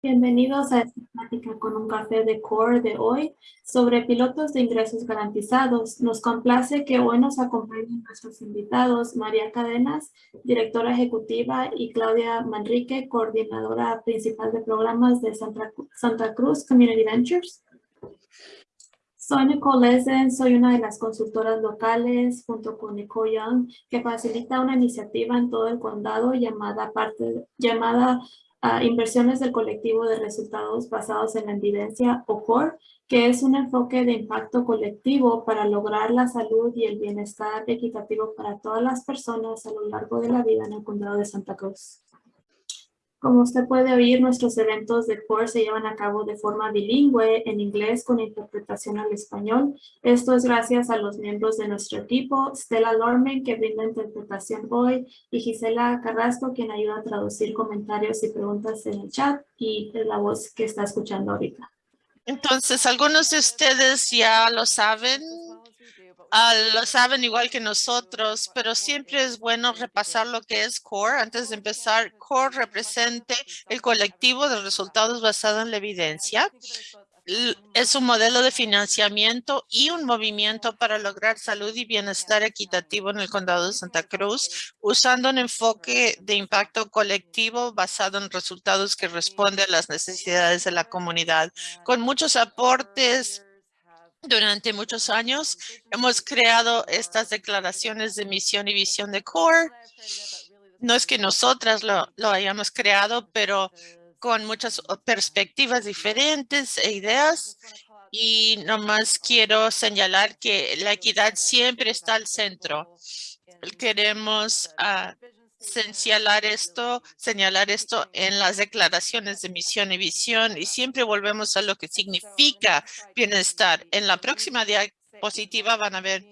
Bienvenidos a esta plática con un café de CORE de hoy sobre pilotos de ingresos garantizados. Nos complace que hoy nos acompañen nuestros invitados María Cadenas, directora ejecutiva, y Claudia Manrique, coordinadora principal de programas de Santa, Cruz Community Ventures. Soy Nicole Lesen, soy una de las consultoras locales junto con Nicole Young que facilita una iniciativa en todo el condado llamada, parte, llamada inversiones del colectivo de resultados basados en la evidencia o CORE, que es un enfoque de impacto colectivo para lograr la salud y el bienestar equitativo para todas las personas a lo largo de la vida en el condado de Santa Cruz. Como usted puede oír, nuestros eventos de CORE se llevan a cabo de forma bilingüe en inglés con interpretación al español. Esto es gracias a los miembros de nuestro equipo, Stella Lorman, que brinda interpretación hoy, y Gisela Carrasco, quien ayuda a traducir comentarios y preguntas en el chat, y es la voz que está escuchando ahorita. Entonces, algunos de ustedes ya lo saben, Ah, lo saben igual que nosotros, pero siempre es bueno repasar lo que es CORE. Antes de empezar, CORE representa el colectivo de resultados basado en la evidencia. Es un modelo de financiamiento y un movimiento para lograr salud y bienestar equitativo en el condado de Santa Cruz, usando un enfoque de impacto colectivo basado en resultados que responden a las necesidades de la comunidad, con muchos aportes durante muchos años hemos creado estas declaraciones de misión y visión de CORE. No es que nosotras lo, hayamos creado, pero con muchas perspectivas diferentes e ideas. Y nomás quiero señalar que la equidad siempre está al centro. Queremos uh, señalar esto, señalar esto en las declaraciones de misión y visión y siempre volvemos a lo que significa bienestar. En la próxima diapositiva van a ver,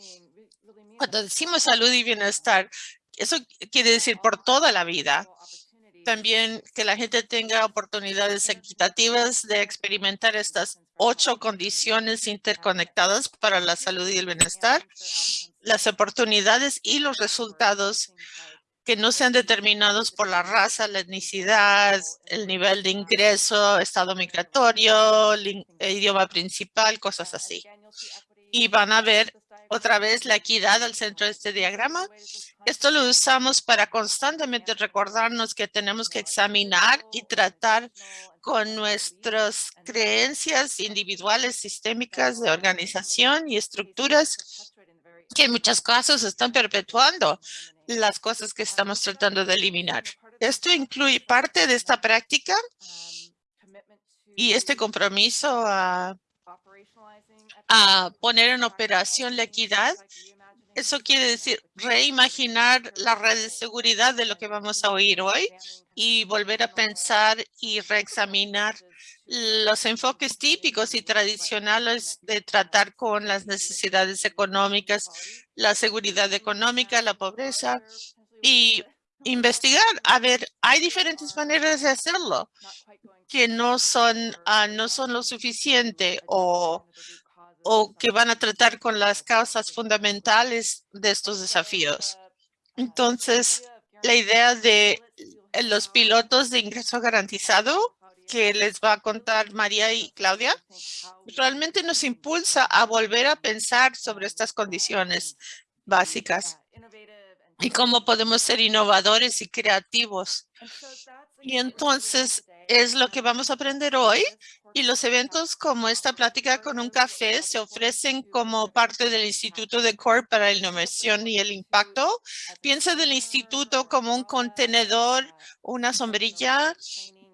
cuando decimos salud y bienestar, eso quiere decir por toda la vida. También que la gente tenga oportunidades equitativas de experimentar estas ocho condiciones interconectadas para la salud y el bienestar, las oportunidades y los resultados que no sean determinados por la raza, la etnicidad, el nivel de ingreso, estado migratorio, idioma principal, cosas así. Y van a ver otra vez la equidad al centro de este diagrama. Esto lo usamos para constantemente recordarnos que tenemos que examinar y tratar con nuestras creencias individuales, sistémicas de organización y estructuras que en muchos casos están perpetuando las cosas que estamos tratando de eliminar. Esto incluye parte de esta práctica y este compromiso a, poner en operación la equidad. Eso quiere decir reimaginar la red de seguridad de lo que vamos a oír hoy y volver a pensar y reexaminar los enfoques típicos y tradicionales de tratar con las necesidades económicas, la seguridad económica, la pobreza y investigar. A ver, hay diferentes maneras de hacerlo que no son, uh, no son lo suficiente o, o que van a tratar con las causas fundamentales de estos desafíos. Entonces, la idea de los pilotos de ingreso garantizado que les va a contar María y Claudia, realmente nos impulsa a volver a pensar sobre estas condiciones básicas y cómo podemos ser innovadores y creativos. Y entonces es lo que vamos a aprender hoy y los eventos como esta plática con un café se ofrecen como parte del Instituto de Core para la Innovación y el Impacto. Piensa del instituto como un contenedor, una sombrilla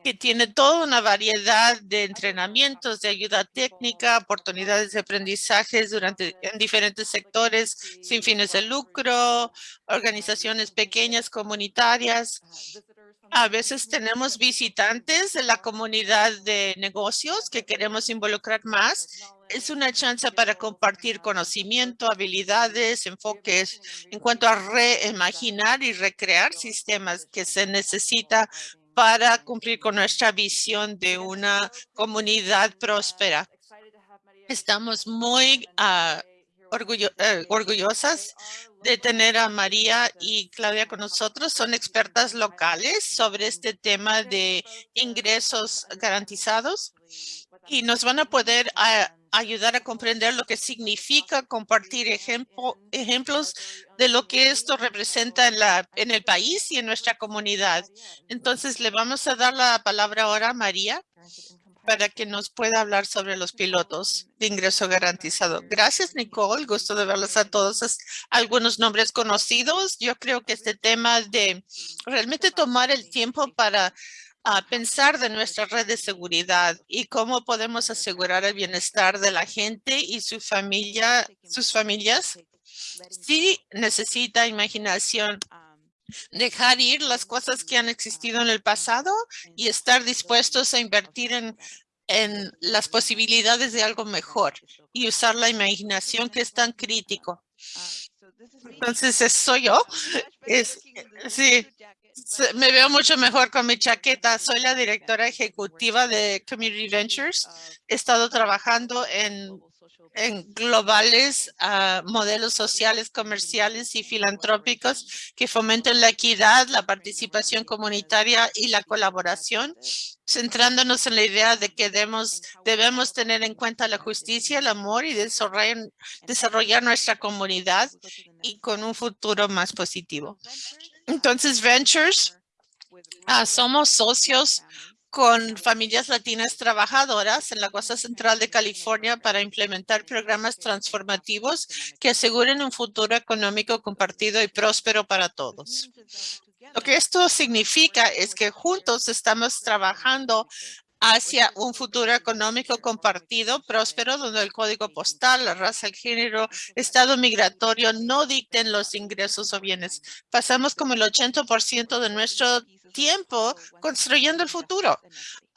que tiene toda una variedad de entrenamientos, de ayuda técnica, oportunidades de aprendizaje durante, en diferentes sectores sin fines de lucro, organizaciones pequeñas, comunitarias. A veces tenemos visitantes de la comunidad de negocios que queremos involucrar más. Es una chance para compartir conocimiento, habilidades, enfoques en cuanto a reimaginar y recrear sistemas que se necesita para cumplir con nuestra visión de una comunidad próspera. Estamos muy uh, orgullosas de tener a María y Claudia con nosotros. Son expertas locales sobre este tema de ingresos garantizados y nos van a poder ayudar a comprender lo que significa compartir ejemplos de lo que esto representa en, la, en el país y en nuestra comunidad. Entonces, le vamos a dar la palabra ahora a María para que nos pueda hablar sobre los pilotos de ingreso garantizado. Gracias, Nicole. Gusto de verlos a todos. algunos nombres conocidos. Yo creo que este tema de realmente tomar el tiempo para ah, pensar de nuestra red de seguridad y cómo podemos asegurar el bienestar de la gente y su familia, sus familias. Sí necesita imaginación dejar ir las cosas que han existido en el pasado y estar dispuestos a invertir en, en las posibilidades de algo mejor y usar la imaginación que es tan crítico. Entonces, soy yo. Es, sí, me veo mucho mejor con mi chaqueta. Soy la directora ejecutiva de Community Ventures. He estado trabajando en globales uh, modelos sociales, comerciales y filantrópicos que fomenten la equidad, la participación comunitaria y la colaboración, centrándonos en la idea de que debemos, debemos tener en cuenta la justicia, el amor y desarrollar, desarrollar nuestra comunidad y con un futuro más positivo. Entonces, Ventures, uh, somos socios con familias latinas trabajadoras en la costa central de California para implementar programas transformativos que aseguren un futuro económico compartido y próspero para todos. Lo que esto significa es que juntos estamos trabajando hacia un futuro económico compartido, próspero, donde el código postal, la raza, el género, estado migratorio no dicten los ingresos o bienes. Pasamos como el 80% de nuestro tiempo construyendo el futuro,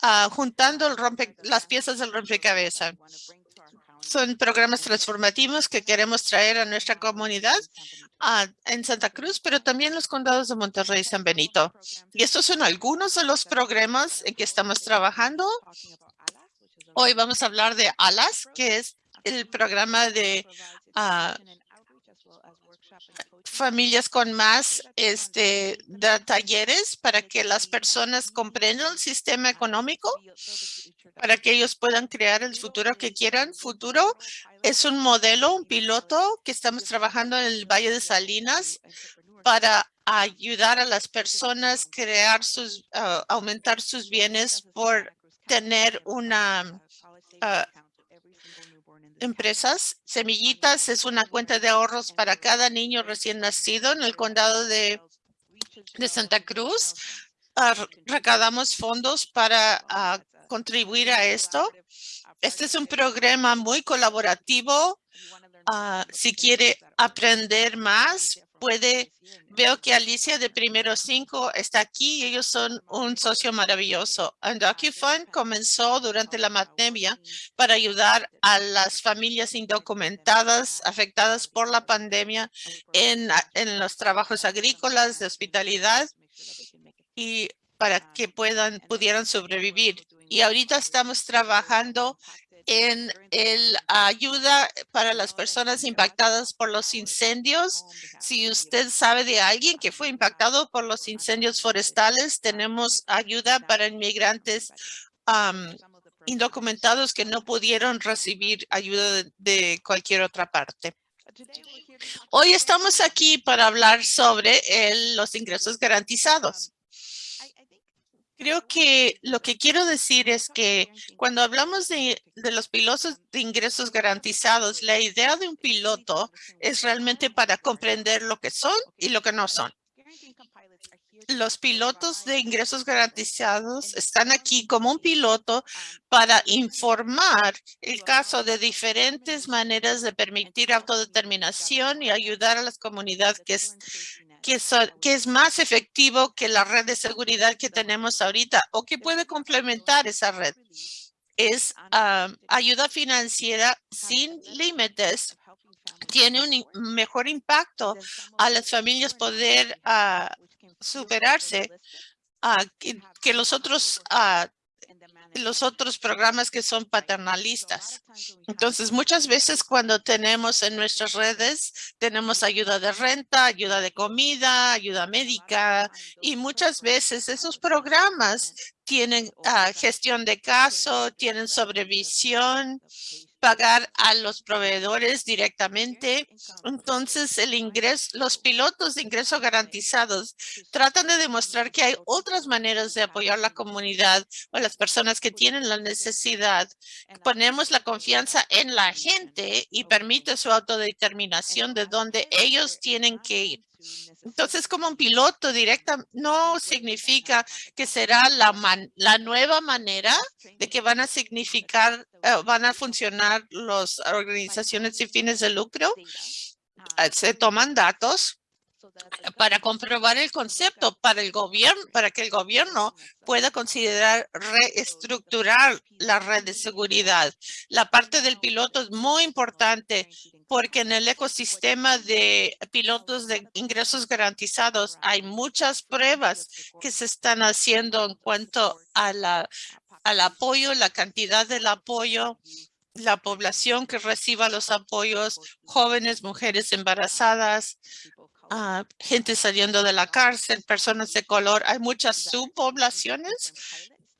uh, juntando el rompe, las piezas del rompecabezas. Son programas transformativos que queremos traer a nuestra comunidad en Santa Cruz, pero también los condados de Monterrey y San Benito. Y estos son algunos de los programas en que estamos trabajando. Hoy vamos a hablar de ALAS, que es el programa de uh, familias con más este, de talleres para que las personas comprendan el sistema económico, para que ellos puedan crear el futuro que quieran. Futuro es un modelo, un piloto que estamos trabajando en el Valle de Salinas para ayudar a las personas crear sus, ah, aumentar sus bienes por tener una ah, empresas. Semillitas es una cuenta de ahorros para cada niño recién nacido en el condado de, de Santa Cruz. Uh, recaudamos fondos para ah, contribuir a esto. Este es un programa muy colaborativo. Ah, si quiere aprender más, puede, veo que Alicia de Primero Cinco está aquí. Ellos son un socio maravilloso. DocuFund comenzó durante la pandemia para ayudar a las familias indocumentadas afectadas por la pandemia en, en los trabajos agrícolas, de hospitalidad y para que puedan, pudieran sobrevivir. Y ahorita estamos trabajando en el ayuda para las personas impactadas por los incendios. Si usted sabe de alguien que fue impactado por los incendios forestales, tenemos ayuda para inmigrantes indocumentados que no pudieron recibir ayuda de, cualquier otra parte. Hoy estamos aquí para hablar sobre los ingresos garantizados. Creo que lo que quiero decir es que cuando hablamos de, los pilotos de ingresos garantizados, la idea de un piloto es realmente para comprender lo que son y lo que no son. Los pilotos de ingresos garantizados están aquí como un piloto para informar el caso de diferentes maneras de permitir autodeterminación y ayudar a las comunidades que que, es más efectivo que la red de seguridad que tenemos ahorita o que puede complementar esa red. Es ayuda financiera sin límites. Tiene un mejor impacto a las familias poder ah, superarse uh, que, los otros los otros programas que son paternalistas. Entonces, muchas veces cuando tenemos en nuestras redes, tenemos ayuda de renta, ayuda de comida, ayuda médica, y muchas veces esos programas tienen ah, gestión de caso, tienen sobrevisión, pagar a los proveedores directamente. Entonces, el ingreso, los pilotos de ingreso garantizados tratan de demostrar que hay otras maneras de apoyar la comunidad o las personas que tienen la necesidad. Ponemos la confianza. en la gente y permite su autodeterminación de dónde ellos tienen que ir. Entonces, como un piloto directa no significa que será la, nueva manera de que van a significar, eh, van a funcionar las organizaciones sin fines de lucro. Eh, se toman datos para comprobar el concepto para el gobierno, para que el gobierno pueda considerar reestructurar la red de seguridad. La parte del piloto es muy importante porque en el ecosistema de pilotos de ingresos garantizados hay muchas pruebas que se están haciendo en cuanto a la, al apoyo, la cantidad del apoyo la población que reciba los apoyos, jóvenes, mujeres embarazadas, gente saliendo de la cárcel, personas de color. Hay muchas subpoblaciones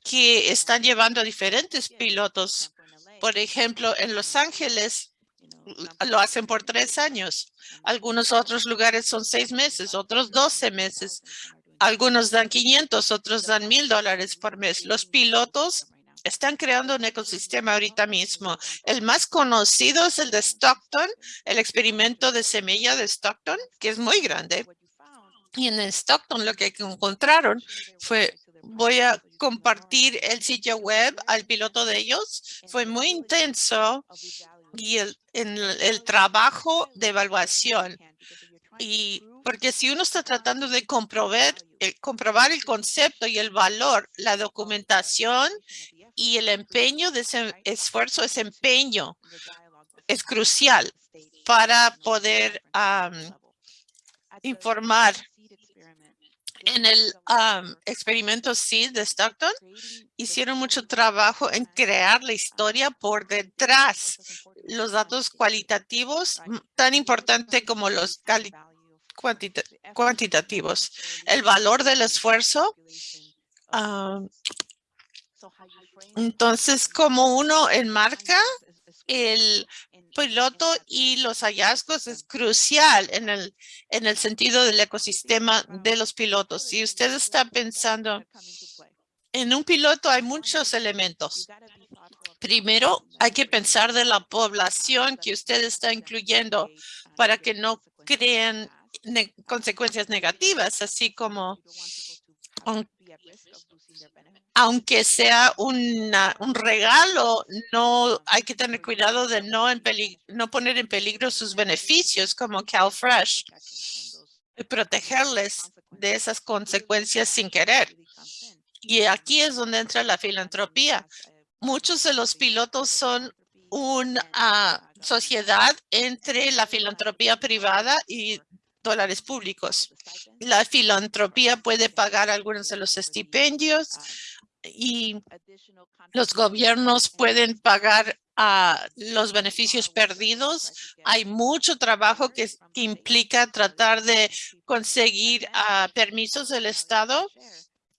que están llevando diferentes pilotos. Por ejemplo, en Los Ángeles lo hacen por tres años. Algunos otros lugares son seis meses, otros doce meses. Algunos dan 500, otros dan mil dólares por mes. Los pilotos están creando un ecosistema ahorita mismo. El más conocido es el de Stockton, el experimento de semilla de Stockton, que es muy grande. Y en Stockton lo que encontraron fue, voy a compartir el sitio web al piloto de ellos. Fue muy intenso y el, en el trabajo de evaluación. Y porque si uno está tratando de comprobar, eh, comprobar el concepto y el valor, la documentación y el empeño de ese esfuerzo, ese empeño es crucial para poder informar. En el experimento SEED de Stockton, hicieron mucho trabajo en crear la historia por detrás. Los datos cualitativos, tan importante como los cuantitativos. El valor del esfuerzo entonces, como uno enmarca el piloto y los hallazgos es crucial en el, en el sentido del ecosistema de los pilotos. Si usted está pensando en un piloto, hay muchos elementos. Primero, hay que pensar de la población que usted está incluyendo para que no creen consecuencias negativas, así como aunque sea un regalo, no hay que tener cuidado de no, no poner en peligro sus beneficios como CalFresh y protegerles de esas consecuencias sin querer. Y aquí es donde entra la filantropía. Muchos de los pilotos son una sociedad entre la filantropía privada y dólares públicos. La filantropía puede pagar algunos de los estipendios y los gobiernos pueden pagar a los beneficios perdidos. Hay mucho trabajo que, implica tratar de conseguir ah, permisos del Estado.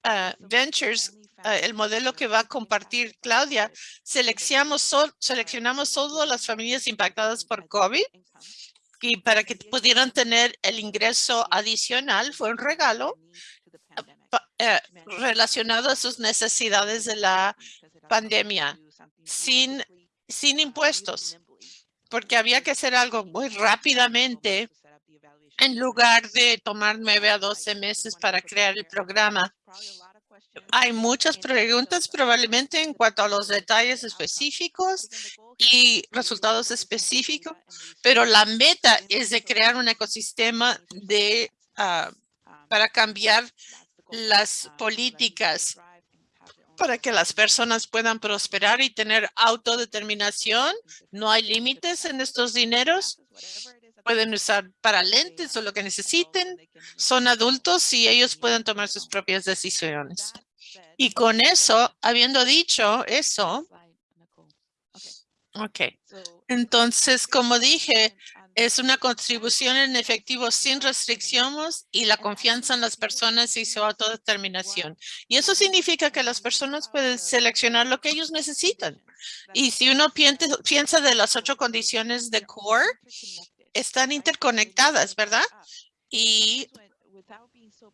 Ah, Ventures, ah, el modelo que va a compartir Claudia, seleccionamos, seleccionamos todas las familias impactadas por COVID y para que pudieran tener el ingreso adicional, fue un regalo eh, relacionado a sus necesidades de la pandemia sin impuestos, porque había que hacer algo muy rápidamente en lugar de tomar nueve a doce meses para crear el programa. Hay muchas preguntas probablemente en cuanto a los detalles específicos y resultados específicos, pero la meta es de crear un ecosistema de ah, para cambiar las políticas para que las personas puedan prosperar y tener autodeterminación. No hay límites en estos dineros. Pueden usar para lentes o lo que necesiten. Son adultos y ellos pueden tomar sus propias decisiones. Y con eso, habiendo dicho eso, ok. Entonces, como dije, es una contribución en efectivo sin restricciones y la confianza en las personas y su autodeterminación. Y eso significa que las personas pueden seleccionar lo que ellos necesitan. Y si uno piensa de las ocho condiciones de CORE, están interconectadas, ¿verdad? Y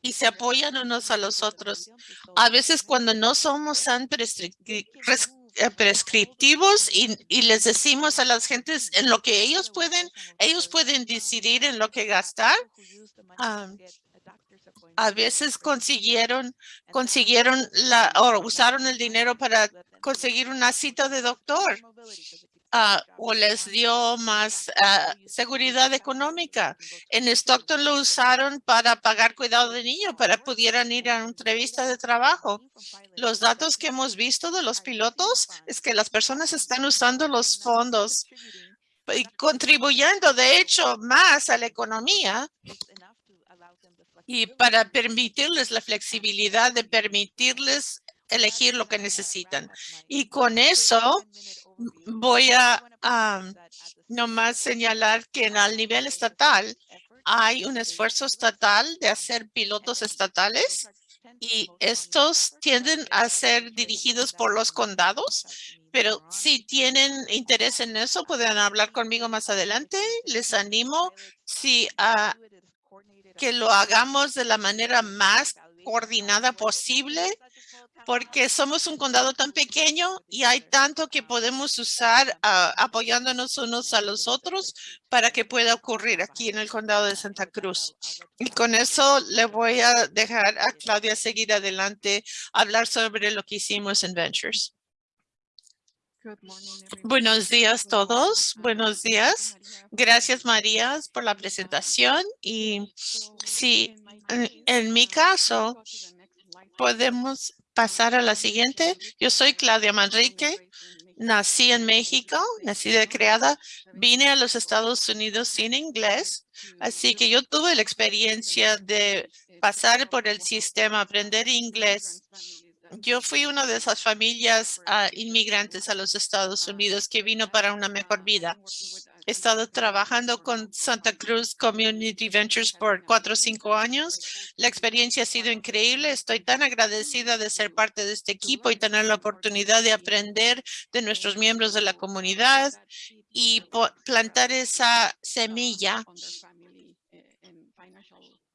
y se apoyan unos a los otros. A veces cuando no somos tan eh, prescriptivos y, y, les decimos a las gentes en lo que ellos pueden, ellos pueden decidir en lo que gastar. a veces consiguieron, consiguieron la, o usaron el dinero para conseguir una cita de doctor. Ah, o les dio más ah, seguridad económica. En Stockton lo usaron para pagar cuidado de niños, para pudieran ir a una entrevista de trabajo. Los datos que hemos visto de los pilotos es que las personas están usando los fondos y contribuyendo, de hecho, más a la economía y para permitirles la flexibilidad de permitirles elegir lo que necesitan. Y con eso voy a nomás señalar que en el nivel estatal hay un esfuerzo estatal de hacer pilotos estatales y estos tienden a ser dirigidos por los condados, pero si tienen interés en eso, pueden hablar conmigo más adelante. Les animo si a que lo hagamos de la manera más coordinada posible porque somos un condado tan pequeño y hay tanto que podemos usar ah, apoyándonos unos a los otros para que pueda ocurrir aquí en el condado de Santa Cruz. Y con eso le voy a dejar a Claudia seguir adelante, hablar sobre lo que hicimos en Ventures. Buenos días todos. Buenos días. Gracias María por la presentación. Y sí, en mi caso, podemos pasar a la siguiente. Yo soy Claudia Manrique. Nací en México, nací de creada. Vine a los Estados Unidos sin inglés. Así que yo tuve la experiencia de pasar por el sistema, aprender inglés. Yo fui una de esas familias ah, inmigrantes a los Estados Unidos que vino para una mejor vida. He estado trabajando con Santa Cruz Community Ventures por cuatro o cinco años. La experiencia ha sido increíble. Estoy tan agradecida de ser parte de este equipo y tener la oportunidad de aprender de nuestros miembros de la comunidad y plantar esa semilla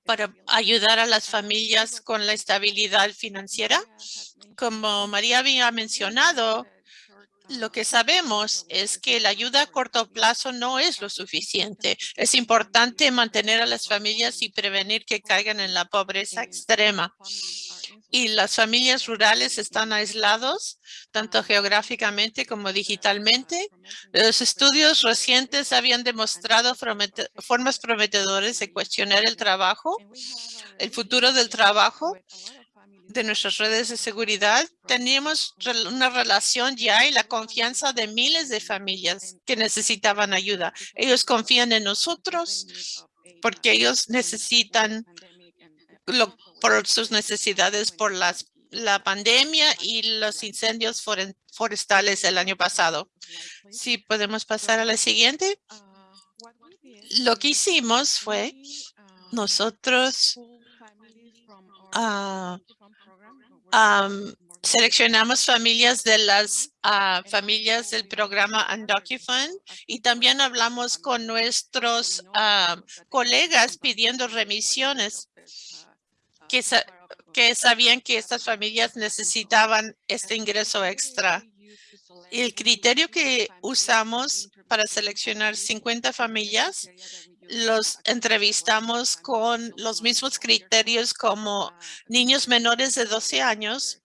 para ayudar a las familias con la estabilidad financiera. Como María había mencionado, lo que sabemos es que la ayuda a corto plazo no es lo suficiente. Es importante mantener a las familias y prevenir que caigan en la pobreza extrema. Y las familias rurales están aislados, tanto geográficamente como digitalmente. Los estudios recientes habían demostrado formas prometedoras de cuestionar el trabajo, el futuro del trabajo de nuestras redes de seguridad, teníamos una relación ya y la confianza de miles de familias que necesitaban ayuda. Ellos confían en nosotros porque ellos necesitan lo, por sus necesidades por las, la pandemia y los incendios forestales el año pasado. Si podemos pasar a la siguiente. Lo que hicimos fue nosotros uh, seleccionamos familias de las ah, familias del programa Undocument y también hablamos con nuestros colegas pidiendo remisiones que, que sabían que estas familias necesitaban este ingreso extra. El criterio que usamos para seleccionar 50 familias los entrevistamos con los mismos criterios como niños menores de 12 años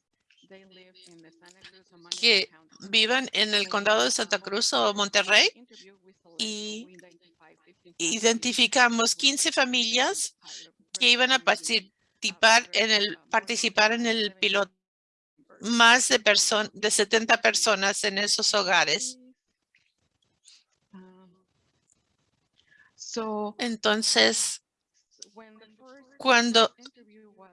que vivan en el condado de Santa Cruz o Monterrey y identificamos 15 familias que iban a participar en el participar en el piloto más de, de 70 personas en esos hogares. Entonces, cuando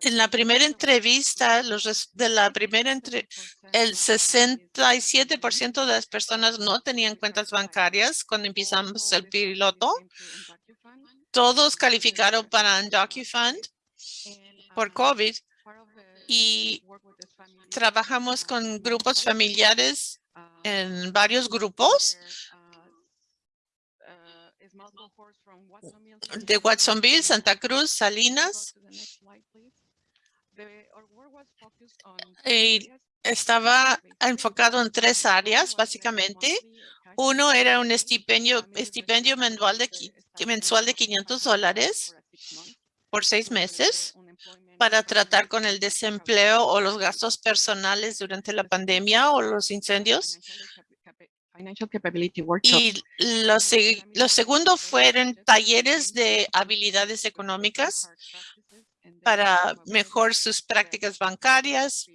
En la primera entrevista, los de la primera entre, el 67% de las personas no tenían cuentas bancarias cuando empezamos el piloto. Todos calificaron para DocuFund por COVID y trabajamos con grupos familiares en varios grupos de Watsonville, Santa Cruz, Salinas. Y estaba enfocado en tres áreas, básicamente. Uno era un estipendio, mensual de, mensual de 500 dólares por seis meses para tratar con el desempleo o los gastos personales durante la pandemia o los incendios. Financial Capability Workshop. Y lo, se- lo segundo fueron talleres de habilidades económicas para mejor sus prácticas bancarias.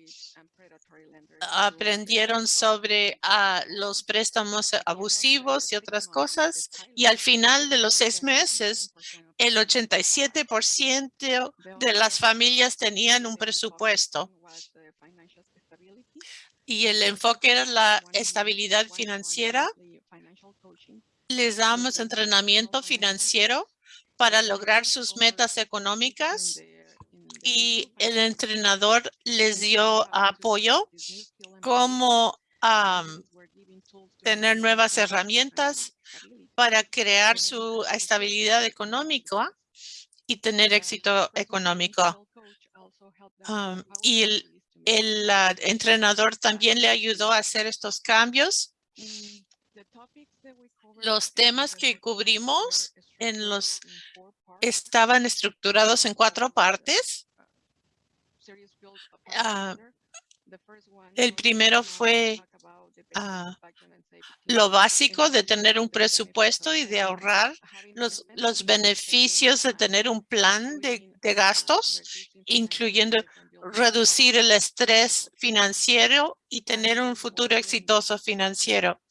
Aprendieron sobre ah, los préstamos abusivos y otras cosas. Y al final de los seis meses, el 87% de las familias tenían un presupuesto y el enfoque era la estabilidad financiera. Les damos entrenamiento financiero para lograr sus metas económicas y el entrenador les dio apoyo cómo am, tener nuevas herramientas para crear su estabilidad económica y tener éxito económico. Am, y el, el ah, entrenador también le ayudó a hacer estos cambios. Los temas que cubrimos en los estaban estructurados en cuatro partes. Ah, el primero fue ah, lo básico de tener un presupuesto y de ahorrar, los, los beneficios de tener un plan de, de gastos, incluyendo reducir el estrés financiero y tener un futuro exitoso financiero.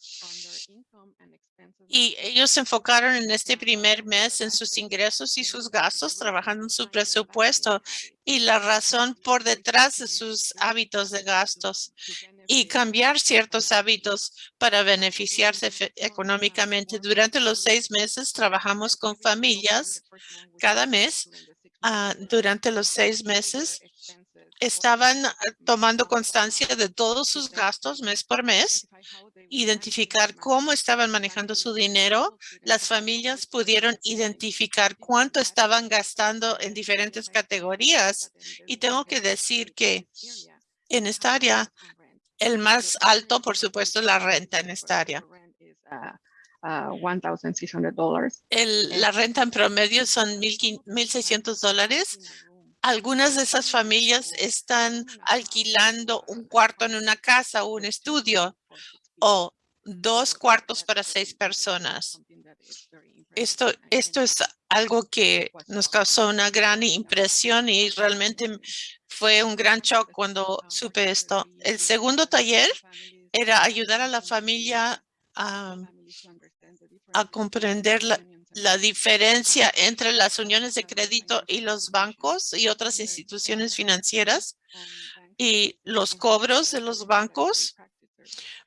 Y ellos se enfocaron en este primer mes en sus ingresos y sus gastos, trabajando en su presupuesto y la razón por detrás de sus hábitos de gastos y cambiar ciertos hábitos para beneficiarse económicamente. Durante los seis meses trabajamos con familias cada mes. ah, durante los seis meses estaban ah, tomando constancia de todos sus gastos mes por mes, identificar cómo estaban manejando su dinero. Las familias pudieron identificar cuánto estaban gastando en diferentes categorías. Y tengo que decir que en esta área, el más alto, por supuesto, es la renta en esta área. Uh, $1,600. El, la renta en promedio son mil quin- 1,600 dólares. Algunas de esas familias están alquilando un cuarto en una casa o un estudio o dos cuartos para seis personas. Esto, esto es algo que nos causó una gran impresión y realmente fue un gran shock cuando supe esto. El segundo taller era ayudar a la familia a, a comprender la, la diferencia entre las uniones de crédito y los bancos y otras instituciones financieras y los cobros de los bancos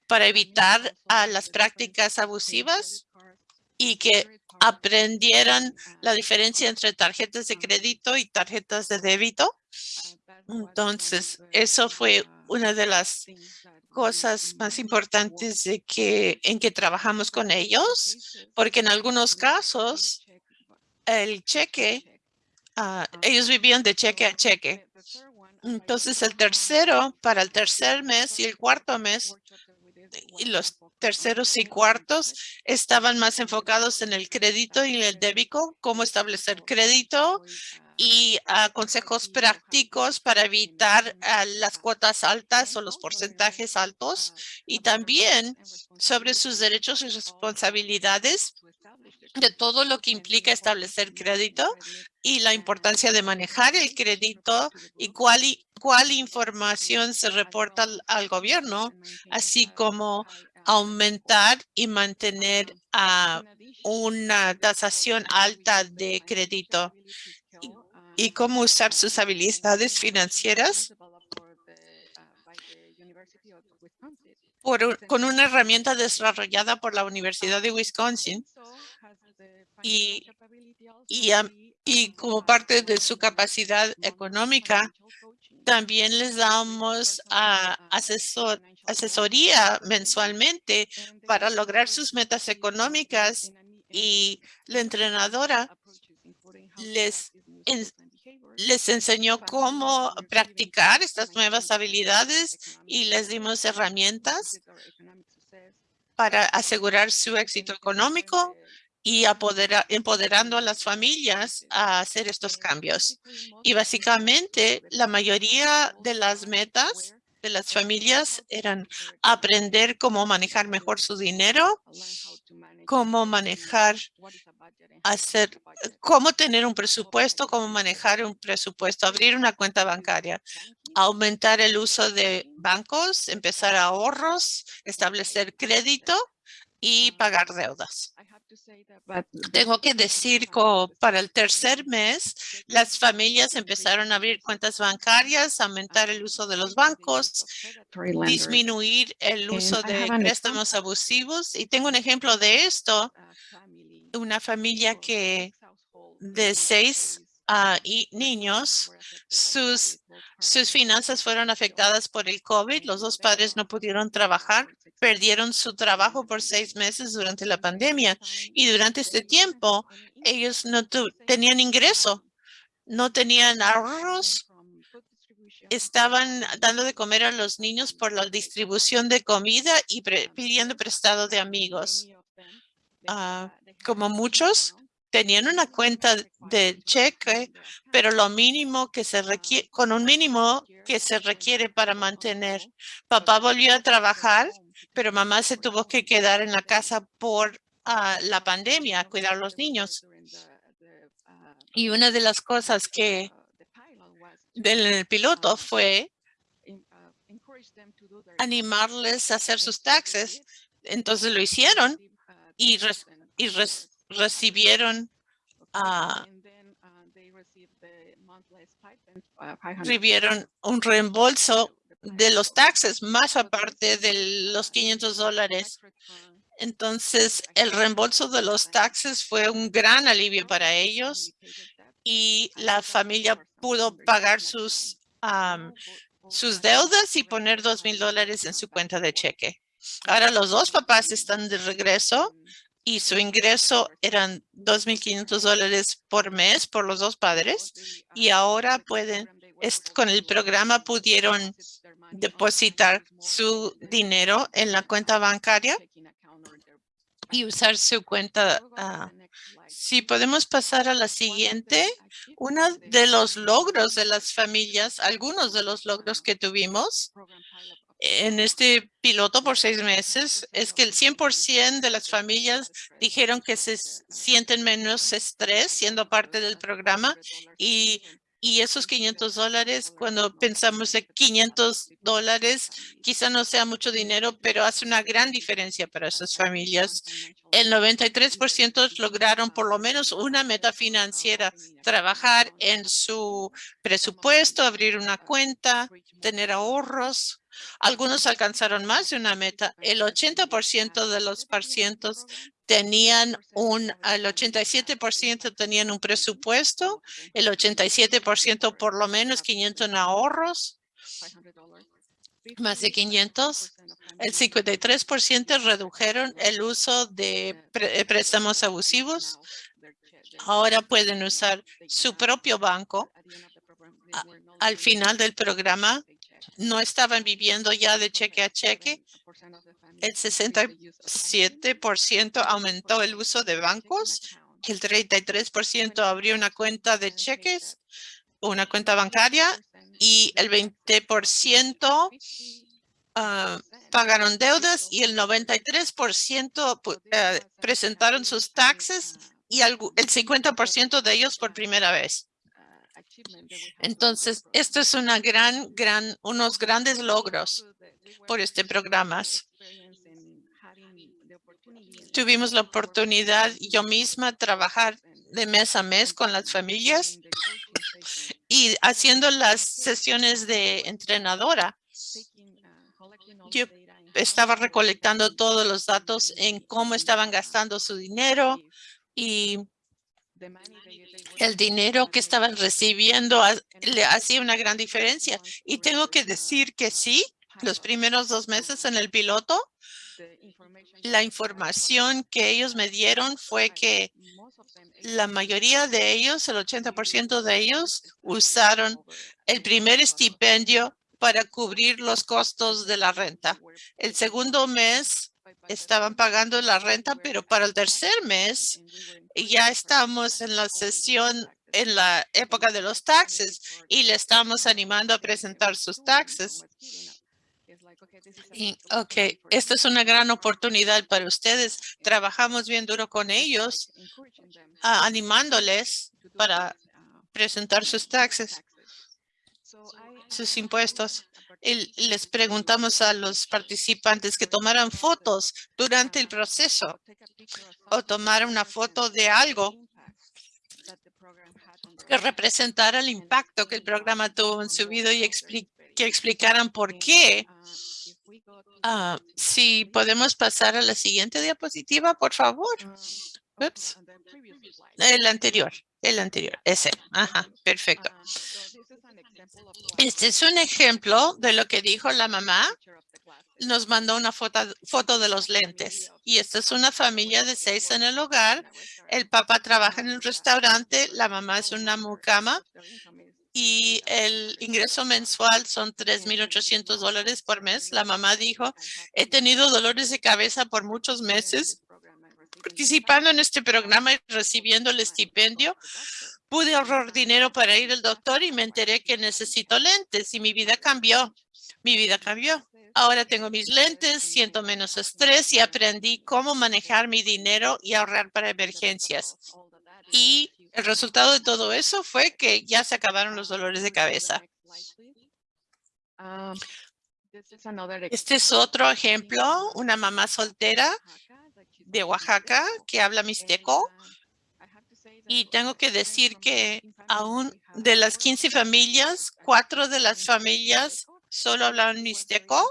para evitar las prácticas abusivas y que aprendieran la diferencia entre tarjetas de crédito y tarjetas de débito. Entonces, eso fue una de las cosas más importantes de que, en que trabajamos con ellos, porque en algunos casos el cheque, ah, ellos vivían de cheque a cheque. Entonces, el tercero, para el tercer mes y el cuarto mes, los terceros y cuartos estaban más enfocados en el crédito y el débito, cómo establecer crédito y ah, consejos prácticos para evitar ah, las cuotas altas o los porcentajes altos y también sobre sus derechos y responsabilidades de todo lo que implica establecer crédito y la importancia de manejar el crédito y cuál, cuál información se reporta al gobierno, así como aumentar y mantener a una tasación alta de crédito. Y y cómo usar sus habilidades financieras por con una herramienta desarrollada por la Universidad de Wisconsin y- y, y como parte de su capacidad económica, también les damos ah, asesor- asesoría mensualmente para lograr sus metas económicas y la entrenadora les les enseñó cómo practicar estas nuevas habilidades y les dimos herramientas para asegurar su éxito económico y empoderando a las familias a hacer estos cambios. Y básicamente la mayoría de las metas de las familias eran aprender cómo manejar mejor su dinero, cómo manejar, hacer, cómo tener un presupuesto, cómo manejar un presupuesto, abrir una cuenta bancaria, aumentar el uso de bancos, empezar ahorros, establecer crédito y pagar deudas. Tengo que decir que para el tercer mes, las familias empezaron a abrir cuentas bancarias, aumentar el uso de los bancos, disminuir el uso I de préstamos abusivos. Y tengo un ejemplo de esto, una familia que de seis ah, y niños, sus, sus finanzas fueron afectadas por el COVID. Los dos padres no pudieron trabajar, perdieron su trabajo por seis meses durante la pandemia. Y durante este tiempo, ellos no tenían ingreso, no tenían ahorros, estaban dando de comer a los niños por la distribución de comida y pre- pidiendo prestado de amigos. Ah, como muchos, tenían una cuenta de cheque, pero lo mínimo que se requiere, con un mínimo que se requiere para mantener. Papá volvió a trabajar, pero mamá se tuvo que quedar en la casa por ah, la pandemia, a cuidar a los niños. Y una de las cosas que del piloto fue animarles a hacer sus taxes. Entonces lo hicieron y, y recibieron ah, recibieron un reembolso de los taxes, más aparte de los 500 dólares. Entonces, el reembolso de los taxes fue un gran alivio para ellos y la familia pudo pagar sus, am, sus deudas y poner dos mil dólares en su cuenta de cheque. Ahora los dos papás están de regreso y su ingreso eran 2.500 dólares por mes por los dos padres y ahora pueden, con el programa pudieron depositar su dinero en la cuenta bancaria y usar su cuenta. ah, si podemos pasar a la siguiente, uno de los logros de las familias, algunos de los logros que tuvimos en este piloto por seis meses es que el 100% de las familias dijeron que se sienten menos estrés siendo parte del programa y, y esos 500 dólares, cuando pensamos en 500 dólares, quizá no sea mucho dinero, pero hace una gran diferencia para esas familias. El 93% lograron por lo menos una meta financiera, trabajar en su presupuesto, abrir una cuenta, tener ahorros. Algunos alcanzaron más de una meta. El 80% de los pacientes tenían un, el 87% tenían un presupuesto, el 87% por lo menos 500 en ahorros, más de 500. El 53% redujeron el uso de préstamos abusivos. Ahora pueden usar su propio banco. Al final del programa, no estaban viviendo ya de cheque a cheque. El 67% aumentó el uso de bancos. El 33% abrió una cuenta de cheques, una cuenta bancaria y el 20% ah, pagaron deudas y el 93% pu- eh, presentaron sus taxes y el 50% de ellos por primera vez. Entonces, esto es una gran, gran, unos grandes logros por este programa. Tuvimos la oportunidad yo misma trabajar de mes a mes con las familias y haciendo las sesiones de entrenadora, yo estaba recolectando todos los datos en cómo estaban gastando su dinero y el dinero que estaban recibiendo le hacía una gran diferencia. Y tengo que decir que sí, los primeros dos meses en el piloto, la información que ellos me dieron fue que la mayoría de ellos, el 80% de ellos, usaron el primer estipendio para cubrir los costos de la renta. El segundo mes estaban pagando la renta, pero para el tercer mes ya estamos en la sesión en la época de los taxes y le estamos animando a presentar sus taxes. Y, ok, esta es una gran oportunidad para ustedes. Trabajamos bien duro con ellos, animándoles para presentar sus taxes, sus impuestos. Y les preguntamos a los participantes que tomaran fotos durante el proceso o tomar una foto de algo que representara el impacto que el programa tuvo en su vida y que explicaran por qué. Ah, si podemos pasar a la siguiente diapositiva, por favor. El anterior, el anterior, ese. Ajá, perfecto. Este es un ejemplo de lo que dijo la mamá. Nos mandó una foto, foto de los lentes. Y esta es una familia de seis en el hogar. El papá trabaja en el restaurante, la mamá es una mucama y el ingreso mensual son 3,800 dólares por mes. La mamá dijo, he tenido dolores de cabeza por muchos meses participando en este programa y recibiendo el estipendio pude ahorrar dinero para ir al doctor y me enteré que necesito lentes y mi vida cambió. Mi vida cambió. Ahora tengo mis lentes, siento menos estrés y aprendí cómo manejar mi dinero y ahorrar para emergencias. Y el resultado de todo eso fue que ya se acabaron los dolores de cabeza. Este es otro ejemplo, una mamá soltera de Oaxaca que habla mixteco y tengo que decir que aún de las 15 familias, cuatro de las familias solo hablaban mixteco.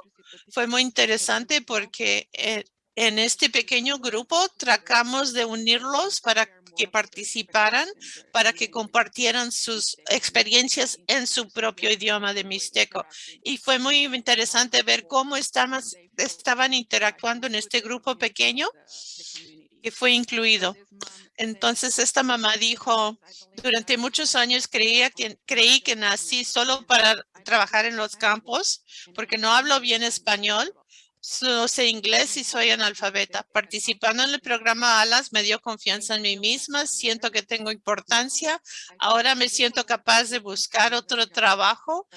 Fue muy interesante porque eh, en este pequeño grupo tratamos de unirlos para que participaran, para que compartieran sus experiencias en su propio idioma de Mixteco. Y fue muy interesante ver cómo estaban interactuando en este grupo pequeño fue incluido. Entonces esta mamá dijo, durante muchos años creía que, creí que nací solo para trabajar en los campos porque no hablo bien español no sé inglés y soy analfabeta. Participando en el programa ALAS me dio confianza en mí misma. Siento que tengo importancia. Ahora me siento capaz de buscar otro trabajo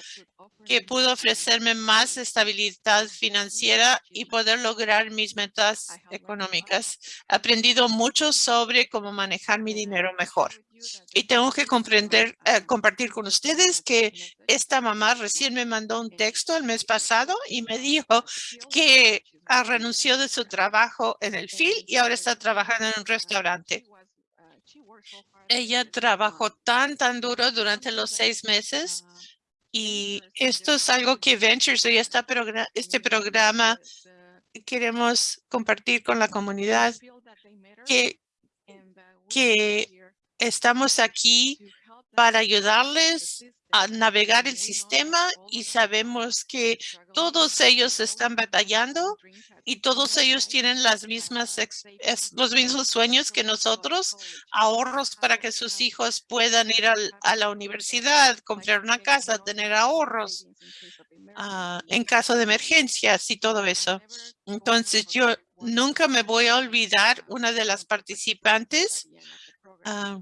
que pudo ofrecerme más estabilidad financiera y poder lograr mis metas económicas. He aprendido mucho sobre cómo manejar mi dinero mejor. Y tengo que comprender, eh, compartir con ustedes que esta mamá recién me mandó un texto el mes pasado y me dijo que ha renunció de su trabajo en el FIL y ahora está trabajando en un restaurante. Ella trabajó tan, tan duro durante los seis meses y esto es algo que Ventures y esta este programa queremos compartir con la comunidad que, que Estamos aquí para ayudarles a navegar el sistema y sabemos que todos ellos están batallando y todos ellos tienen las mismas los mismos sueños que nosotros, ahorros para que sus hijos puedan ir a la universidad, comprar una casa, tener ahorros ah, en caso de emergencias y todo eso. Entonces yo nunca me voy a olvidar una de las participantes ah,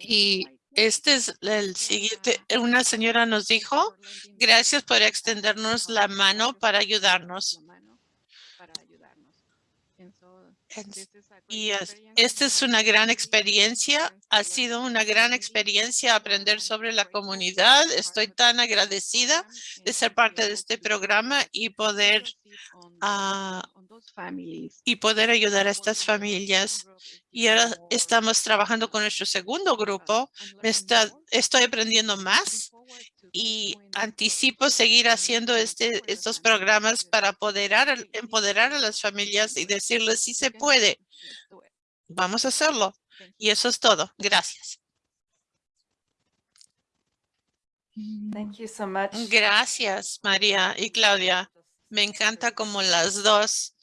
y este es el siguiente. Una señora nos dijo, gracias por extendernos la mano para ayudarnos. Y esta es una gran experiencia. Ha sido una gran experiencia aprender sobre la comunidad. Estoy tan agradecida de ser parte de este programa y poder ah. Y poder ayudar a estas familias. Y ahora estamos trabajando con nuestro segundo grupo. Me está, estoy aprendiendo más y anticipo seguir haciendo este, estos programas para apoderar, empoderar a las familias y decirles si se puede. Vamos a hacerlo. Y eso es todo. Gracias. Thank you so much. Gracias, María y Claudia. Me encanta como las dos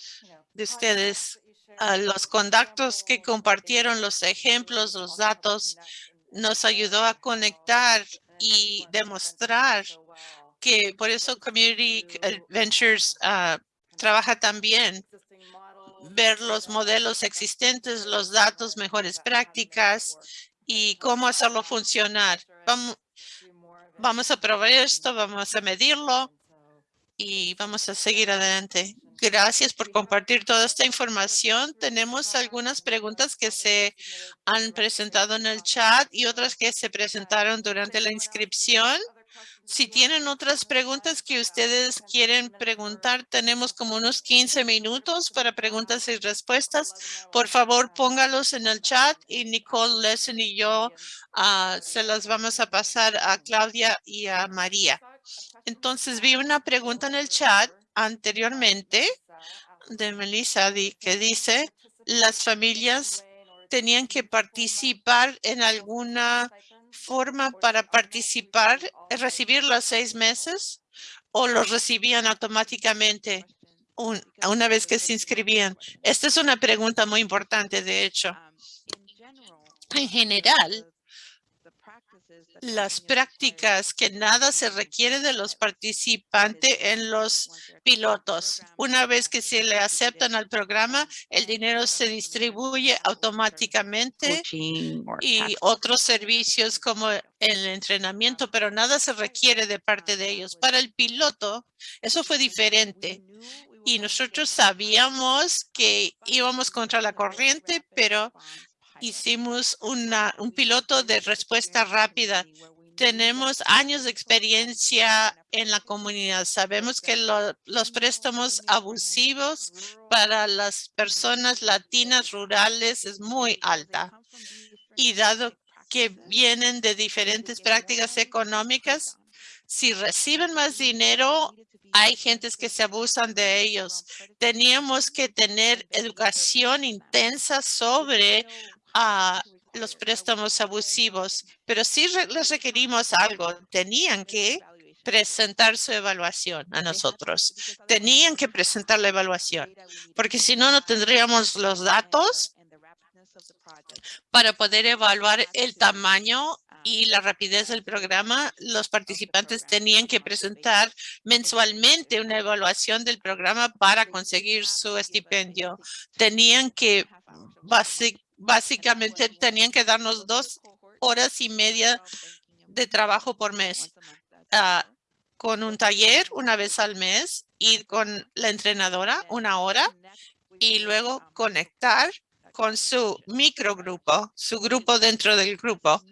de ustedes, a los contactos que compartieron, los ejemplos, los datos, nos ayudó a conectar y demostrar que por eso Community Ventures ah, trabaja también ver los modelos existentes, los datos, mejores prácticas y cómo hacerlo funcionar. Vamos, vamos a probar esto, vamos a medirlo y vamos a seguir adelante. Gracias por compartir toda esta información. Tenemos algunas preguntas que se han presentado en el chat y otras que se presentaron durante la inscripción. Si tienen otras preguntas que ustedes quieren preguntar, tenemos como unos 15 minutos para preguntas y respuestas. Por favor, póngalos en el chat y Nicole, Lesson y yo ah, se las vamos a pasar a Claudia y a María. Entonces vi una pregunta en el chat anteriormente de Melissa que dice las familias tenían que participar en alguna forma para participar, eh, recibir los seis meses o los recibían automáticamente un- una vez que se inscribían. Esta es una pregunta muy importante, de hecho. En general, las prácticas que nada se requiere de los participantes en los pilotos. Una vez que se le aceptan al programa, el dinero se distribuye automáticamente y otros servicios como el entrenamiento, pero nada se requiere de parte de ellos. Para el piloto, eso fue diferente. Y nosotros sabíamos que íbamos contra la corriente, pero hicimos una, un piloto de respuesta rápida. Tenemos años de experiencia en la comunidad. Sabemos que lo- los préstamos abusivos para las personas latinas rurales es muy alta. Y dado que vienen de diferentes prácticas económicas, si reciben más dinero, hay gentes que se abusan de ellos. Teníamos que tener educación intensa sobre a los préstamos abusivos, pero sí les requerimos algo. Tenían que presentar su evaluación a nosotros. Tenían que presentar la evaluación, porque si no, no tendríamos los datos para poder evaluar el tamaño y la rapidez del programa. Los participantes tenían que presentar mensualmente una evaluación del programa para conseguir su estipendio. Tenían que basi- básicamente tenían que darnos dos horas y media de trabajo por mes. ah, con un taller una vez al mes y con la entrenadora una hora y luego conectar con su microgrupo, su grupo dentro del grupo.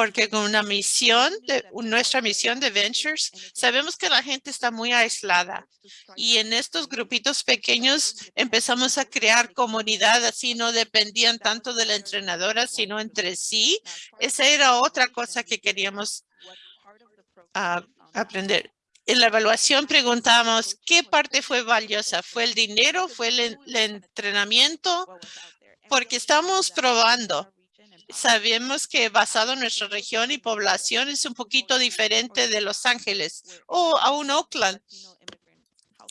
Porque con una misión, de, nuestra misión de Ventures, sabemos que la gente está muy aislada. Y en estos grupitos pequeños empezamos a crear comunidad, así no dependían tanto de la entrenadora, sino entre sí. Esa era otra cosa que queríamos ah, aprender. En la evaluación preguntamos, ¿qué parte fue valiosa? ¿Fue el dinero? ¿Fue el, el entrenamiento? Porque estamos probando. Sabemos que basado en nuestra región y población es un poquito diferente de Los Ángeles o aún Oakland,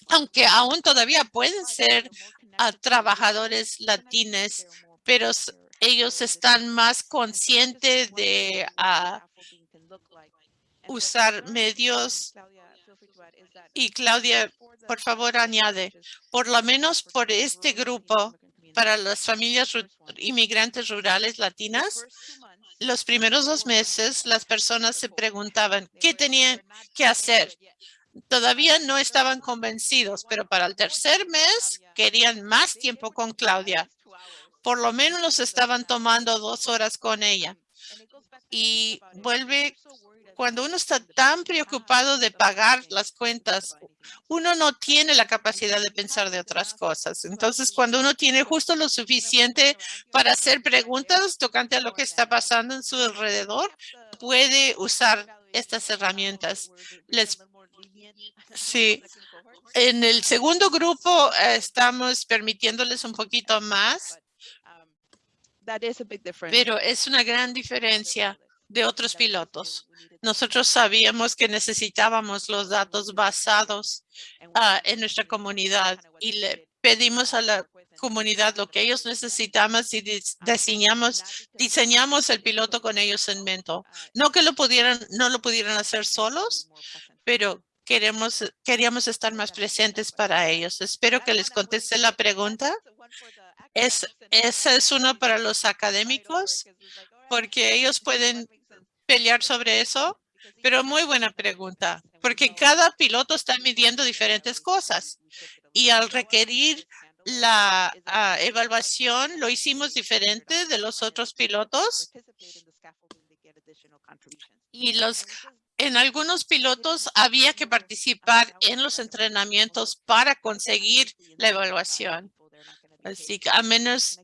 aunque aún todavía pueden ser a trabajadores latines, pero ellos están más conscientes de ah, usar medios. Y Claudia, por favor, añade, por lo menos por este grupo, para las familias inmigrantes rurales latinas, los primeros dos meses las personas se preguntaban qué tenían que hacer. Todavía no estaban convencidos, pero para el tercer mes querían más tiempo con Claudia. Por lo menos estaban tomando dos horas con ella. Y vuelve cuando uno está tan preocupado de pagar las cuentas, uno no tiene la capacidad de pensar de otras cosas. Entonces, cuando uno tiene justo lo suficiente para hacer preguntas tocante a lo que está pasando en su alrededor, puede usar estas herramientas. Les, sí. En el segundo grupo eh, estamos permitiéndoles un poquito más, pero es una gran diferencia de otros pilotos. Nosotros sabíamos que necesitábamos los datos basados ah, en nuestra comunidad y le pedimos a la comunidad lo que ellos necesitaban y diseñamos, diseñamos el piloto con ellos en mente. No que lo pudieran, no lo pudieran hacer solos, pero queremos, queríamos estar más presentes para ellos. Espero que les conteste la pregunta. Es, esa es uno para los académicos, porque ellos pueden pelear sobre eso, pero muy buena pregunta, porque cada piloto está midiendo diferentes cosas y al requerir la ah, evaluación lo hicimos diferente de los otros pilotos y los en algunos pilotos había que participar en los entrenamientos para conseguir la evaluación. Así que a menos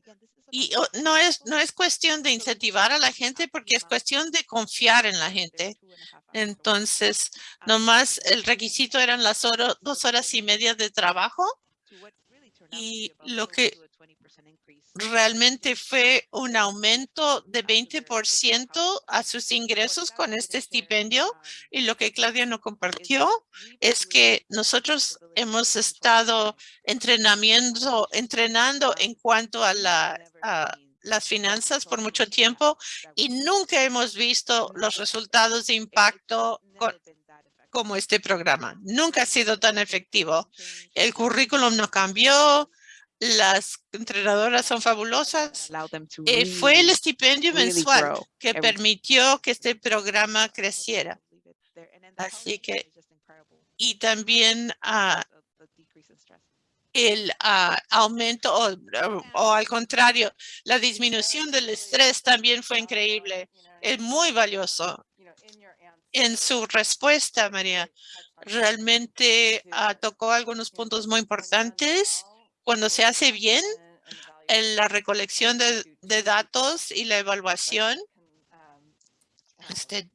y no es, no es cuestión de incentivar a la gente porque es cuestión de confiar en la gente. Entonces, nomás el requisito eran las dos horas y media de trabajo y lo que realmente fue un aumento de 20% a sus ingresos con este estipendio. Y lo que Claudia no compartió es que nosotros hemos estado entrenamiento, entrenando en cuanto a, la, las finanzas por mucho tiempo y nunca hemos visto los resultados de impacto como este programa. Nunca ha sido tan efectivo. El currículum no cambió, las entrenadoras son fabulosas. Eh, fue el estipendio mensual que permitió que este programa creciera. Así que, y también ah, el ah, aumento o, al contrario, la disminución del estrés también fue increíble. Es muy valioso. En su respuesta, María, realmente ah, tocó algunos puntos muy importantes cuando se hace bien en la recolección de, datos y la evaluación, este,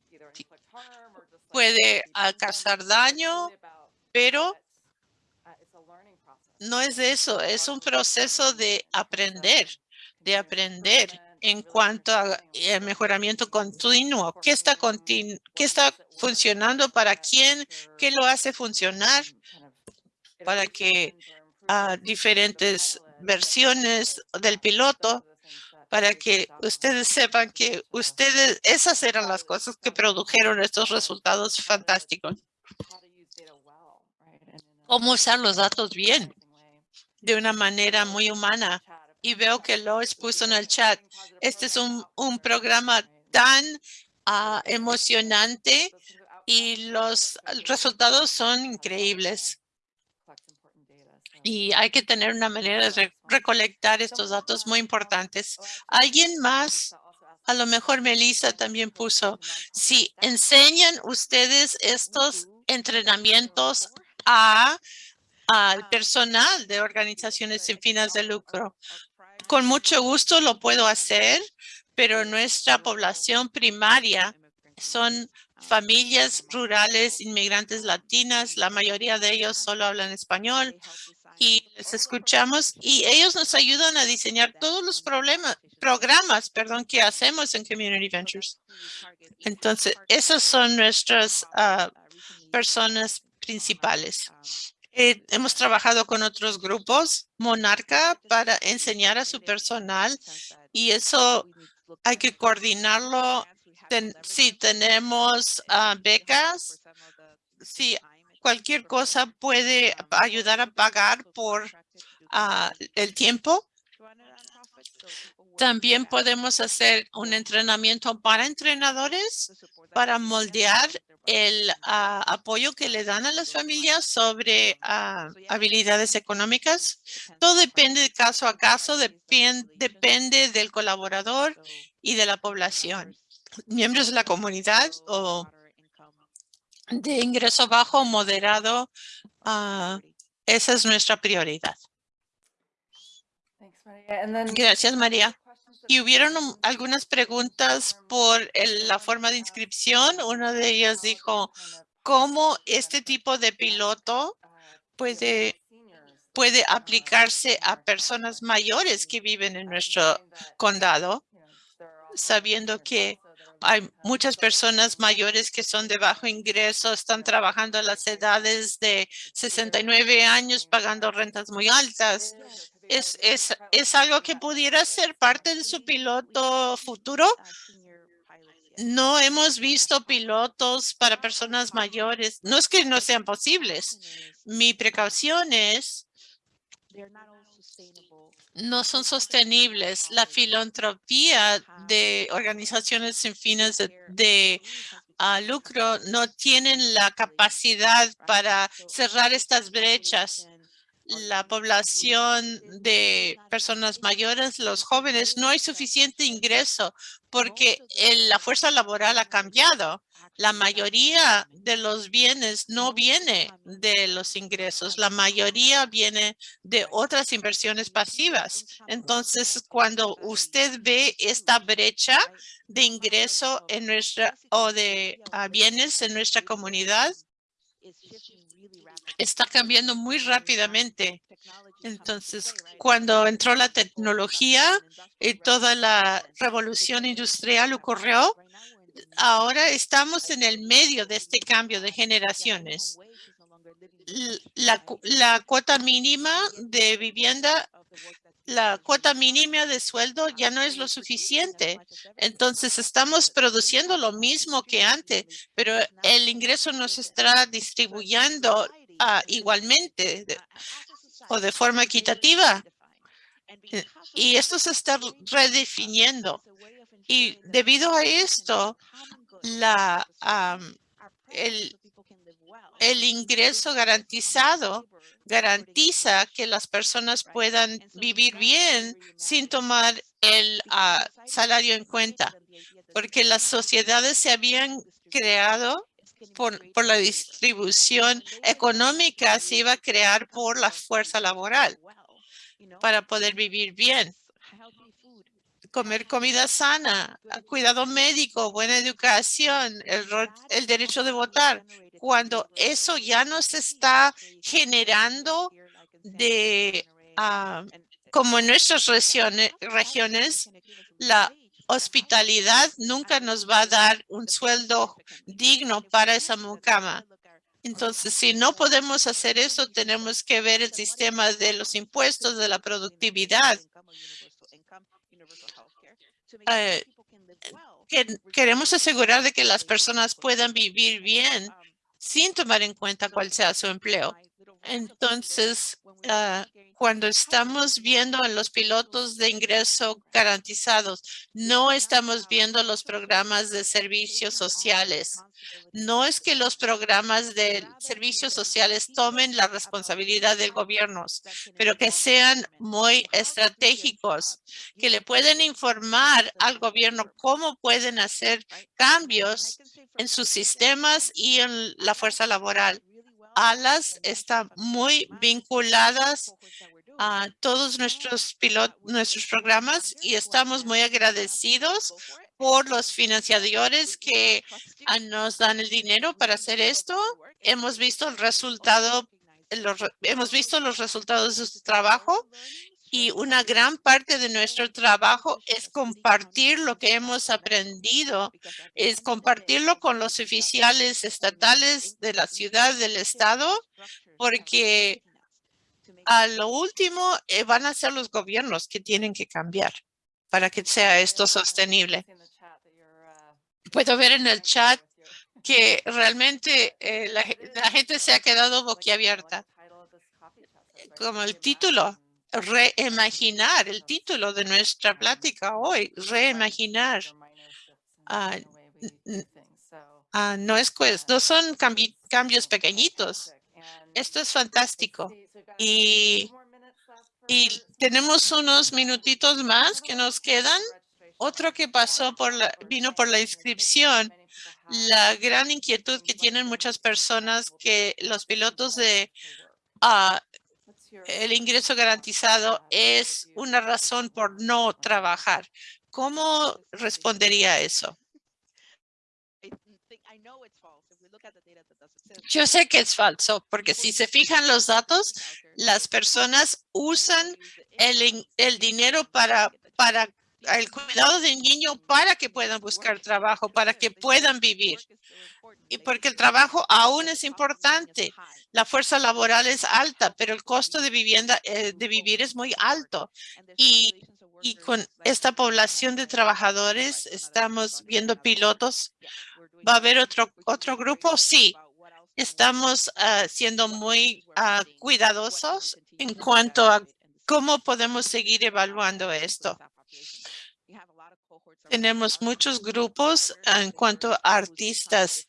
puede causar daño, pero no es eso, es un proceso de aprender, de aprender en cuanto a eh, mejoramiento continuo. ¿Qué está, ¿Qué está funcionando para quién? ¿Qué lo hace funcionar? Para que a diferentes versiones del piloto para que ustedes sepan que ustedes, esas eran las cosas que produjeron estos resultados fantásticos. Cómo usar los datos bien, de una manera muy humana. Y veo que lo expuso en el chat. Este es un, un programa tan ah, emocionante y los resultados son increíbles y hay que tener una manera de recolectar estos datos muy importantes. ¿Alguien más? A lo mejor Melissa también puso, si enseñan ustedes estos entrenamientos a al personal de organizaciones sin fines de lucro. Con mucho gusto lo puedo hacer, pero nuestra población primaria son familias rurales, inmigrantes latinas. La mayoría de ellos solo hablan español y les escuchamos y ellos nos ayudan a diseñar todos los problemas, programas, perdón, que hacemos en Community Ventures. Entonces, esas son nuestras ah, personas principales. Eh, hemos trabajado con otros grupos, Monarca, para enseñar a su personal y eso hay que coordinarlo. si tenemos ah, becas, si cualquier cosa puede ayudar a pagar por ah, el tiempo. También podemos hacer un entrenamiento para entrenadores para moldear el ah, apoyo que le dan a las familias sobre ah, habilidades económicas. Todo depende de caso a caso, depende del colaborador y de la población. Miembros de la comunidad o de ingreso bajo o moderado, ah, esa es nuestra prioridad. Gracias, María. Y hubieron algunas preguntas por el- la forma de inscripción. Una de ellas dijo, ¿cómo este tipo de piloto puede, puede aplicarse a personas mayores que viven en nuestro condado, sabiendo que hay muchas personas mayores que son de bajo ingreso, están trabajando a las edades de 69 años, pagando rentas muy altas. ¿Es, es, es algo que pudiera ser parte de su piloto futuro? No hemos visto pilotos para personas mayores. No es que no sean posibles. Mi precaución es no son sostenibles. La filantropía de organizaciones sin fines de, ah, lucro no tienen la capacidad para cerrar estas brechas. La población de personas mayores, los jóvenes, no hay suficiente ingreso porque el- la fuerza laboral ha cambiado. La mayoría de los bienes no viene de los ingresos. La mayoría viene de otras inversiones pasivas. Entonces, cuando usted ve esta brecha de ingreso en nuestra o de ah, bienes en nuestra comunidad, está cambiando muy rápidamente. Entonces, cuando entró la tecnología y toda la revolución industrial ocurrió, ahora estamos en el medio de este cambio de generaciones. La cuota mínima de vivienda, la cuota mínima de sueldo ya no es lo suficiente. Entonces estamos produciendo lo mismo que antes, pero el ingreso no se está distribuyendo ah, igualmente de- o de forma equitativa. Eh, Y esto se está redefiniendo. Y debido a esto, la, am, el, el ingreso garantizado garantiza que las personas puedan vivir bien sin tomar el ah, salario en cuenta, porque las sociedades se habían creado por, por la distribución económica, se iba a crear por la fuerza laboral para poder vivir bien comer comida sana, a- cuidado médico, buena educación, el, el derecho de votar. Cuando eso ya no se está generando de, ah, como en nuestras regiones, regiones, la hospitalidad nunca nos va a dar un sueldo digno para esa mucama. Entonces, si no podemos hacer eso, tenemos que ver el sistema de los impuestos, de la productividad. Eh, que queremos asegurar de que las personas puedan vivir bien sin tomar en cuenta cuál sea su empleo. Entonces, ah, cuando estamos viendo en los pilotos de ingreso garantizados, no estamos viendo los programas de servicios sociales. No es que los programas de servicios sociales tomen la responsabilidad del gobierno, pero que sean muy estratégicos, que le pueden informar al gobierno cómo pueden hacer cambios en sus sistemas y en la fuerza laboral. ALAS está muy vinculadas a todos nuestros pilotos, nuestros programas y estamos muy agradecidos por los financiadores que ah, nos dan el dinero para hacer esto. Hemos visto el resultado, hemos visto los resultados de su trabajo y una gran parte de nuestro trabajo es compartir lo que hemos aprendido, es compartirlo con los oficiales estatales de la ciudad, del estado, porque a lo último eh, van a ser los gobiernos que tienen que cambiar para que sea esto sostenible. Puedo ver en el chat que realmente eh, la, ge- la gente se ha quedado boquiabierta. Como el título, reimaginar, el título de nuestra plática hoy, reimaginar. N- Ah, no es pues, no son cambi- cambios pequeñitos. Esto es fantástico. Y, y tenemos unos minutitos más que nos quedan. Otro que pasó por la, vino por la inscripción la gran inquietud que tienen muchas personas que los pilotos de el ingreso garantizado es una razón por no trabajar. ¿Cómo respondería a eso? Yo sé que es falso, porque si se fijan los datos, las personas usan el, el dinero para, para el cuidado del niño para que puedan buscar trabajo, para que puedan vivir. Y porque el trabajo aún es importante. La fuerza laboral es alta, pero el costo de vivienda, eh, de vivir es muy alto. Y, con esta población de trabajadores estamos viendo pilotos. ¿Va a haber otro, otro grupo? Sí. Estamos ah, siendo muy ah, cuidadosos en cuanto a cómo podemos seguir evaluando esto. Tenemos muchos grupos en cuanto a artistas.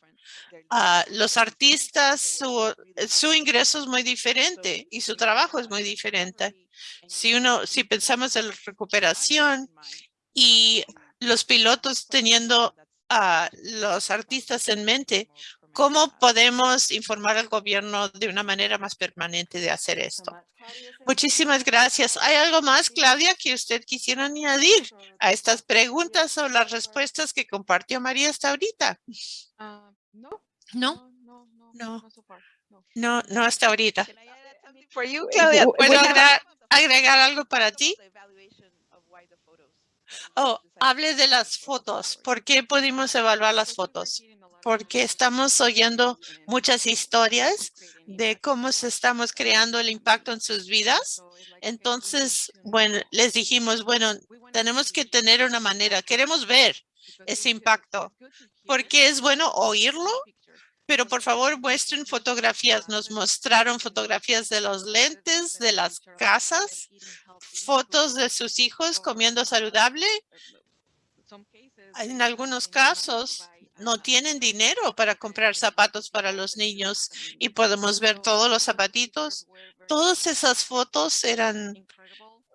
Ah, los artistas, su, ingreso es muy diferente y su trabajo es muy diferente. Si uno, si pensamos en la recuperación y los pilotos teniendo a los artistas en mente, ¿Cómo podemos informar al gobierno de una manera más permanente de hacer esto? Muchísimas gracias. ¿Hay algo más, Claudia, que usted quisiera añadir a estas preguntas o las respuestas que compartió María hasta ahorita? Ah, no. No. No, no, No. no. Hasta ahorita. You, Claudia, ¿puedo agregar, agregar algo para ti? Oh, hable de las fotos. ¿Por qué pudimos evaluar las fotos? Porque estamos oyendo muchas historias de cómo estamos creando el impacto en sus vidas. Entonces, bueno, les dijimos, bueno, tenemos que tener una manera, queremos ver ese impacto, porque es bueno oírlo, pero por favor muestren fotografías. Nos mostraron fotografías de los lentes, de las casas, fotos de sus hijos comiendo saludable. En algunos casos no tienen dinero para comprar zapatos para los niños y podemos ver todos los zapatitos. Todas esas fotos eran,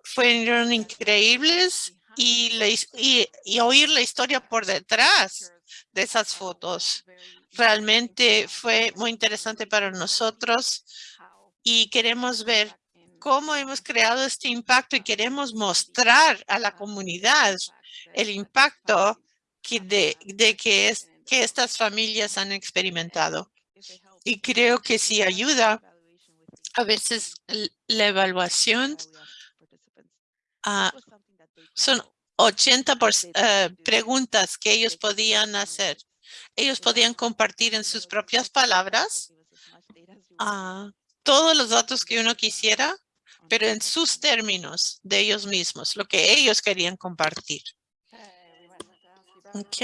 fueron increíbles y, oír la historia por detrás de esas fotos. Realmente fue muy interesante para nosotros y queremos ver cómo hemos creado este impacto y queremos mostrar a la comunidad el impacto que de que, es, que estas familias han experimentado. Y creo que sí ayuda. A veces la evaluación ah, son 80 por- eh, preguntas que ellos podían hacer. Ellos podían compartir en sus propias palabras ah, todos los datos que uno quisiera, pero en sus términos de ellos mismos, lo que ellos querían compartir. Ok,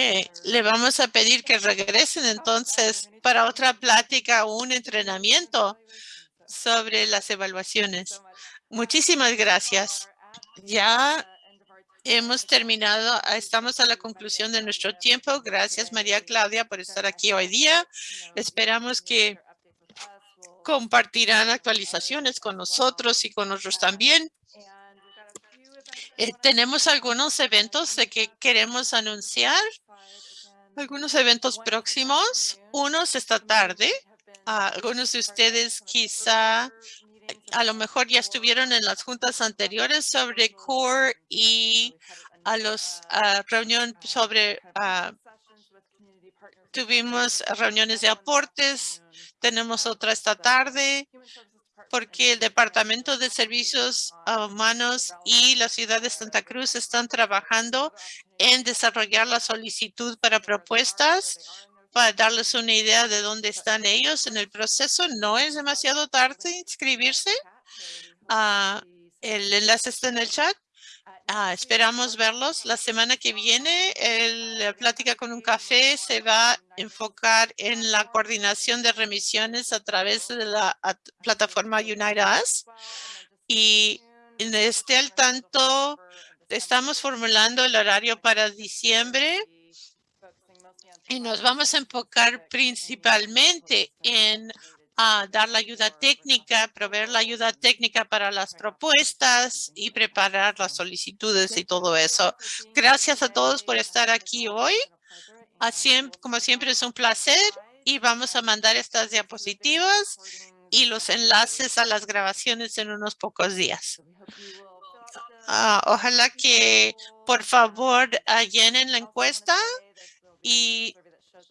le vamos a pedir que regresen entonces para otra plática o un entrenamiento sobre las evaluaciones. Muchísimas gracias. Ya hemos terminado, ah, estamos a la conclusión de nuestro tiempo. Gracias María Claudia por estar aquí hoy día. Esperamos que compartirán actualizaciones con nosotros y con nosotros también. Eh, tenemos algunos eventos de que queremos anunciar, algunos eventos próximos, unos esta tarde. Ah, algunos de ustedes quizá a lo mejor ya estuvieron en las juntas anteriores sobre CORE y a los ah, reunión sobre ah, tuvimos reuniones de aportes, tenemos otra esta tarde porque el Departamento de Servicios Humanos y la ciudad de Santa Cruz están trabajando en desarrollar la solicitud para propuestas para darles una idea de dónde están ellos en el proceso. No es demasiado tarde inscribirse. Ah, el enlace está en el chat. Ah, esperamos verlos la semana que viene. El plática con un café se va a enfocar en la coordinación de remisiones a través de la at- plataforma Unite Us. Y esté al tanto, estamos formulando el horario para diciembre y nos vamos a enfocar principalmente en ah, dar la ayuda técnica, proveer la ayuda técnica para las propuestas y preparar las solicitudes y todo eso. Gracias a todos por estar aquí hoy. Así, como siempre es un placer y vamos a mandar estas diapositivas y los enlaces a las grabaciones en unos pocos días. Ah, ojalá que por favor llenen la encuesta y,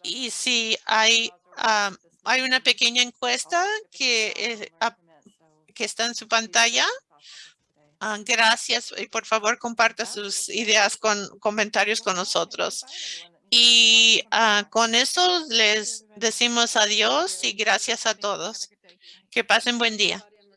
y si hay, ah, hay una pequeña encuesta que, eh, ah, que está en su pantalla. Ah, gracias y por favor comparta sus ideas con comentarios con nosotros. Y ah, con eso les decimos adiós y gracias a todos. Que pasen buen día.